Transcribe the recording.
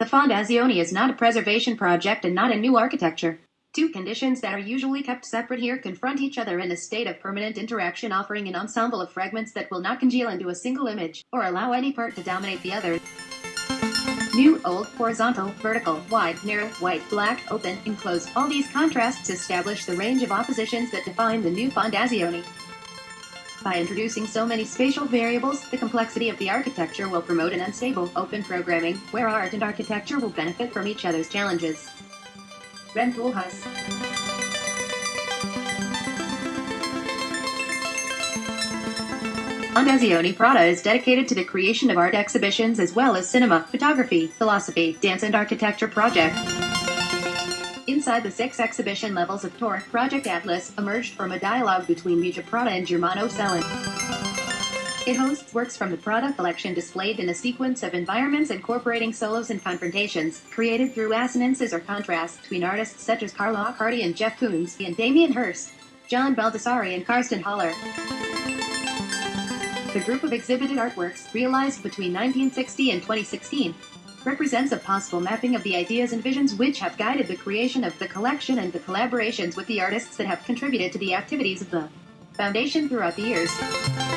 The Fondazione is not a preservation project and not a new architecture. Two conditions that are usually kept separate here confront each other in a state of permanent interaction, offering an ensemble of fragments that will not congeal into a single image, or allow any part to dominate the other. New, old, horizontal, vertical, wide, narrow, white, black, open, enclosed. All these contrasts establish the range of oppositions that define the new Fondazione. By introducing so many spatial variables, the complexity of the architecture will promote an unstable, open programming, where art and architecture will benefit from each other's challenges. Rem Koolhaas. Fondazione Prada is dedicated to the creation of art exhibitions as well as cinema, photography, philosophy, dance and architecture projects. Inside the six exhibition levels of Torre, Project Atlas emerged from a dialogue between Miuccia Prada and Germano Celant. It hosts works from the Prada collection displayed in a sequence of environments incorporating solos and confrontations, created through assonances or contrasts between artists such as Carla Accardi and Jeff Koons, and Damien Hirst, John Baldessari and Carsten Höller. The group of exhibited artworks, realized between 1960 and 2016, represents a possible mapping of the ideas and visions which have guided the creation of the collection and the collaborations with the artists that have contributed to the activities of the Foundation throughout the years.